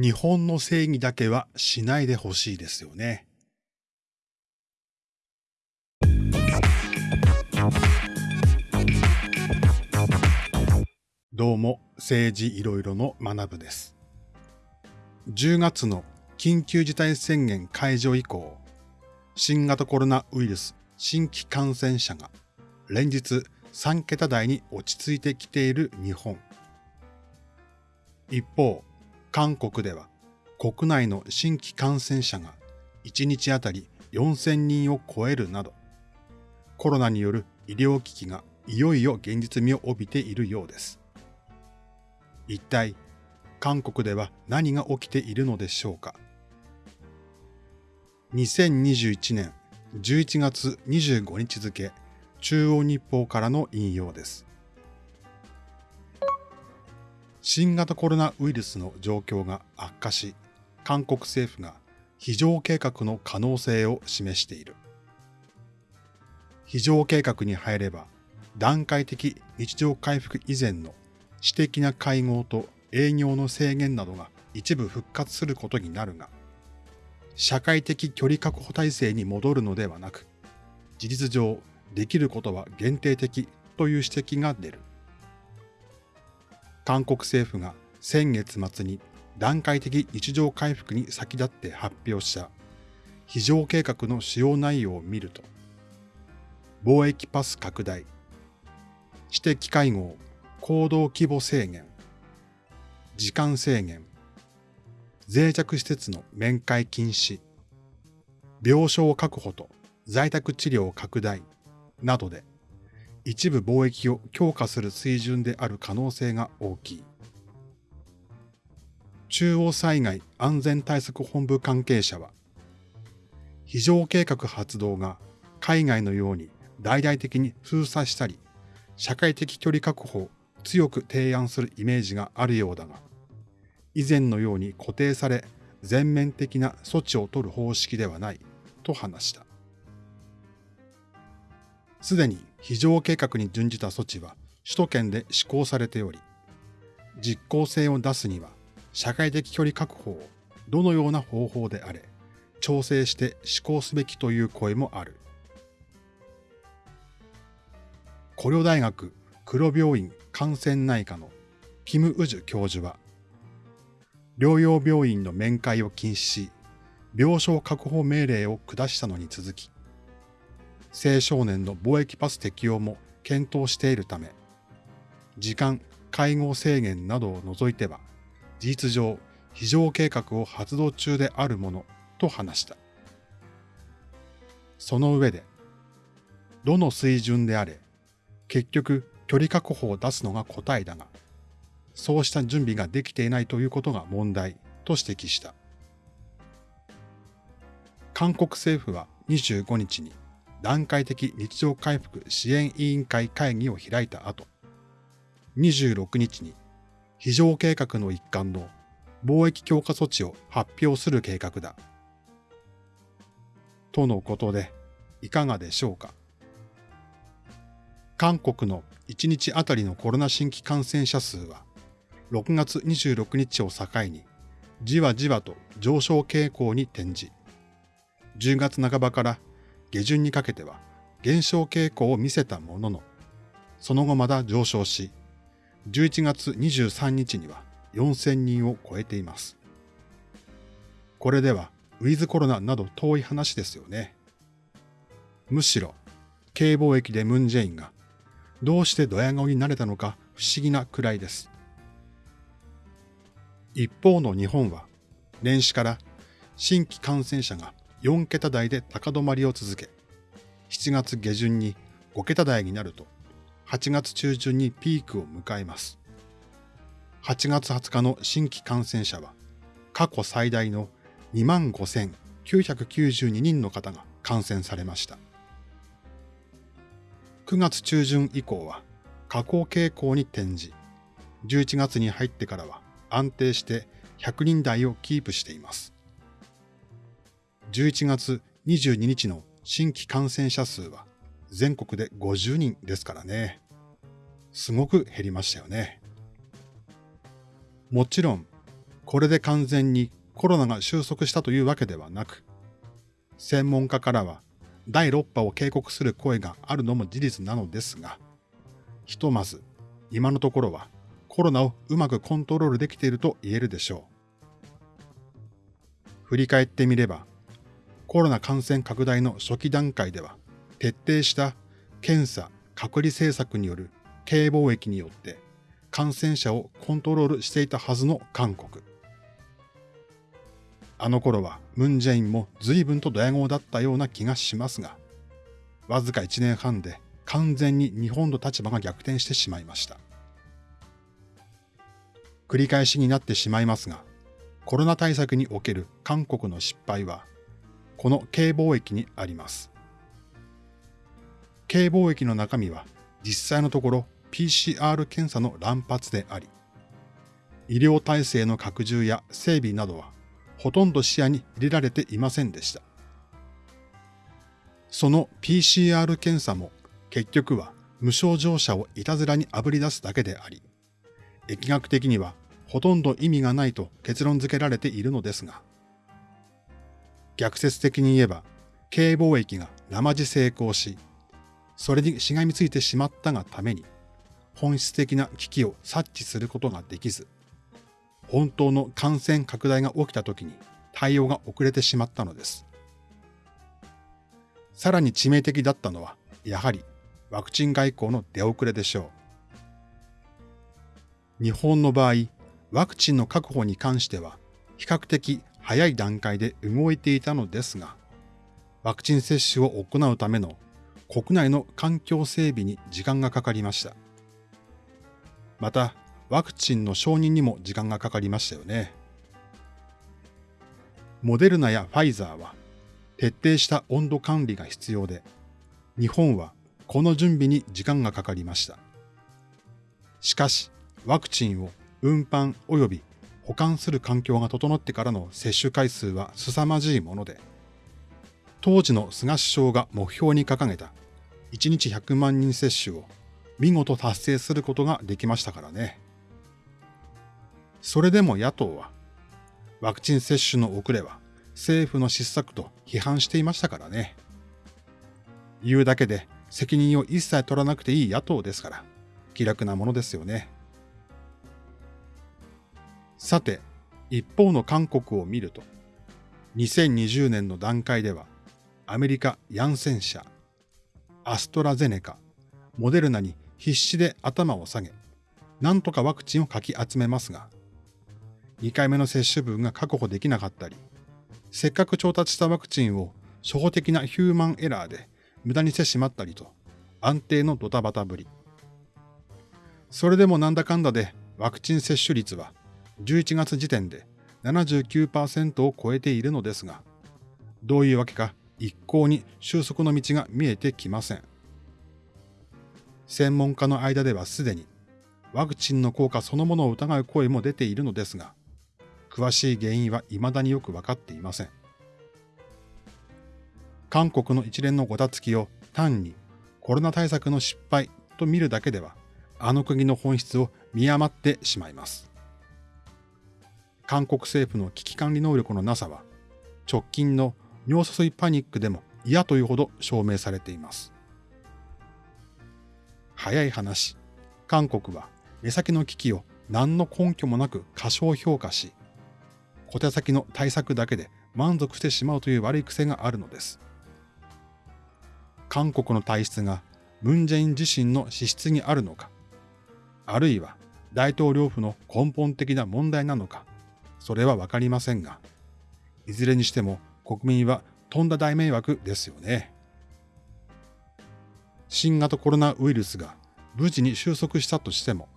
日本の正義だけはしないでほしいですよね。どうも、政治いろいろの学部です。10月の緊急事態宣言解除以降、新型コロナウイルス新規感染者が連日3桁台に落ち着いてきている日本。一方、韓国では国内の新規感染者が1日あたり4000人を超えるなど、コロナによる医療危機がいよいよ現実味を帯びているようです。一体、韓国では何が起きているのでしょうか。2021年11月25日付、中央日報からの引用です。新型コロナウイルスの状況が悪化し、韓国政府が非常計画の可能性を示している。非常計画に入れば、段階的日常回復以前の私的な会合と営業の制限などが一部復活することになるが、社会的距離確保体制に戻るのではなく、事実上できることは限定的という指摘が出る。韓国政府が先月末に段階的日常回復に先立って発表した非常計画の使用内容を見ると、貿易パス拡大、私的会合、行動規模制限、時間制限、脆弱施設の面会禁止、病床確保と在宅治療拡大などで一部貿易を強化する水準である可能性が大きい。中央災害安全対策本部関係者は、非常計画発動が海外のように大々的に封鎖したり、社会的距離確保を強く提案するイメージがあるようだが、以前のように固定され全面的な措置を取る方式ではないと話した。すでに非常計画に準じた措置は首都圏で施行されており、実効性を出すには社会的距離確保をどのような方法であれ、調整して施行すべきという声もある。古領大学黒病院感染内科のキム・ウジュ教授は、療養病院の面会を禁止し、病床確保命令を下したのに続き、青少年の貿易パス適用も検討しているため、時間、介護制限などを除いては、事実上、非常計画を発動中であるものと話した。その上で、どの水準であれ、結局距離確保を出すのが答えだが、そうした準備ができていないということが問題と指摘した。韓国政府は25日に段階的日常回復支援委員会会議を開いた後、26日に非常計画の一環の貿易強化措置を発表する計画だ。とのことで、いかがでしょうか？韓国の1日あたりのコロナ新規感染者数は、6月26日を境に、じわじわと上昇傾向に転じ、10月半ばから下旬にかけては減少傾向を見せたものの、その後まだ上昇し、11月23日には4000人を超えています。これではウィズコロナなど遠い話ですよね。むしろ、経貿易でムンジェインがどうしてドヤ顔になれたのか不思議なくらいです。一方の日本は、年始から新規感染者が4桁台で高止まりを続け、7月下旬に5桁台になると、8月中旬にピークを迎えます。8月20日の新規感染者は、過去最大の25,992人の方が感染されました。9月中旬以降は下降傾向に転じ、11月に入ってからは安定して100人台をキープしています。11月22日の新規感染者数は全国で50人ですからね。すごく減りましたよね。もちろん、これで完全にコロナが収束したというわけではなく、専門家からは第6波を警告する声があるのも事実なのですが、ひとまず今のところはコロナをうまくコントロールできていると言えるでしょう。振り返ってみれば、コロナ感染拡大の初期段階では徹底した検査、隔離政策による軽貿易によって感染者をコントロールしていたはずの韓国。あの頃はムンジェインも随分とドヤ顔だったような気がしますが、わずか1年半で完全に日本の立場が逆転してしまいました。繰り返しになってしまいますが、コロナ対策における韓国の失敗は、この軽貿易にあります。軽貿易の中身は実際のところ PCR 検査の乱発であり、医療体制の拡充や整備などはほとんど視野に入れられていませんでした。その PCR 検査も結局は無症状者をいたずらにあぶり出すだけであり、疫学的にはほとんど意味がないと結論付けられているのですが、逆説的に言えば、軽貿易が生地成功し、それにしがみついてしまったがために、本質的な危機を察知することができず、本当の感染拡大が起きた時に対応が遅れてしまったのです。さらに致命的だったのは、やはりワクチン外交の出遅れでしょう。日本の場合、ワクチンの確保に関しては、比較的早い段階で動いていたのですが、ワクチン接種を行うための国内の環境整備に時間がかかりました。また、ワクチンの承認にも時間がかかりましたよね。モデルナやファイザーは徹底した温度管理が必要で、日本はこの準備に時間がかかりました。しかし、ワクチンを運搬及び保管する環境が整ってからの接種回数は凄まじいもので、当時の菅首相が目標に掲げた1日100万人接種を見事達成することができましたからね。それでも野党は、ワクチン接種の遅れは政府の失策と批判していましたからね。言うだけで責任を一切取らなくていい野党ですから、気楽なものですよね。さて、一方の韓国を見ると、2020年の段階では、アメリカ・ヤンセン社、アストラゼネカ、モデルナに必死で頭を下げ、なんとかワクチンをかき集めますが、2回目の接種分が確保できなかったり、せっかく調達したワクチンを初歩的なヒューマンエラーで無駄にしてしまったりと、安定のドタバタぶり。それでもなんだかんだでワクチン接種率は11月時点で79%を超えているのですが、どういうわけか一向に収束の道が見えてきません。専門家の間ではすでにワクチンの効果そのものを疑う声も出ているのですが、詳しい原因は未だによくわかっていません。韓国の一連のごたつきを単にコロナ対策の失敗と見るだけでは、あの国の本質を見余ってしまいます。韓国政府の危機管理能力のなさは、直近の尿素水パニックでも嫌というほど証明されています。早い話、韓国は目先の危機を何の根拠もなく過小評価し、小手先の対策だけで満足してしまうという悪い癖があるのです。韓国の体質がムン・ジェイン自身の資質にあるのか、あるいは大統領府の根本的な問題なのか、それはわかりませんが、いずれにしても国民はとんだ大迷惑ですよね。新型コロナウイルスが無事に収束したとしても、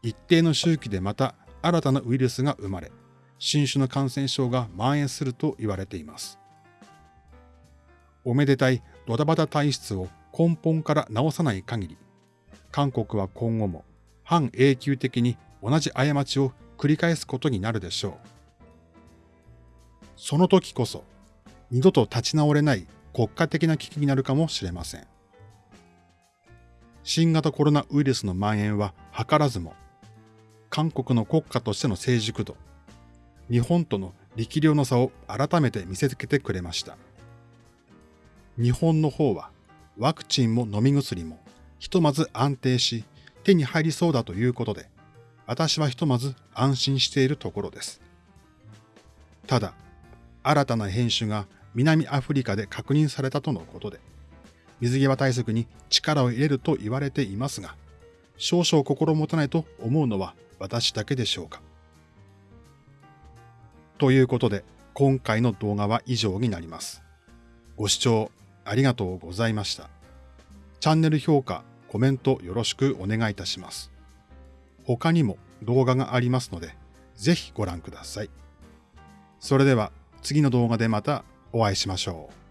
一定の周期でまた新たなウイルスが生まれ、新種の感染症が蔓延すると言われています。おめでたいドタバタ体質を根本から直さない限り、韓国は今後も反永久的に同じ過ちを繰り返すことになるでしょう。その時こそ、二度と立ち直れない国家的な危機になるかもしれません。新型コロナウイルスの蔓延は図らずも、韓国の国家としての成熟度、日本との力量の差を改めて見せつけてくれました。日本の方はワクチンも飲み薬もひとまず安定し手に入りそうだということで、私はひとまず安心しているところです。ただ、新たな変種が南アフリカで確認されたとのことで、水際対策に力を入れると言われていますが、少々心もたないと思うのは私だけでしょうか。ということで、今回の動画は以上になります。ご視聴ありがとうございました。チャンネル評価、コメントよろしくお願いいたします。他にも動画がありますので、ぜひご覧ください。それでは次の動画でまたお会いしましょう。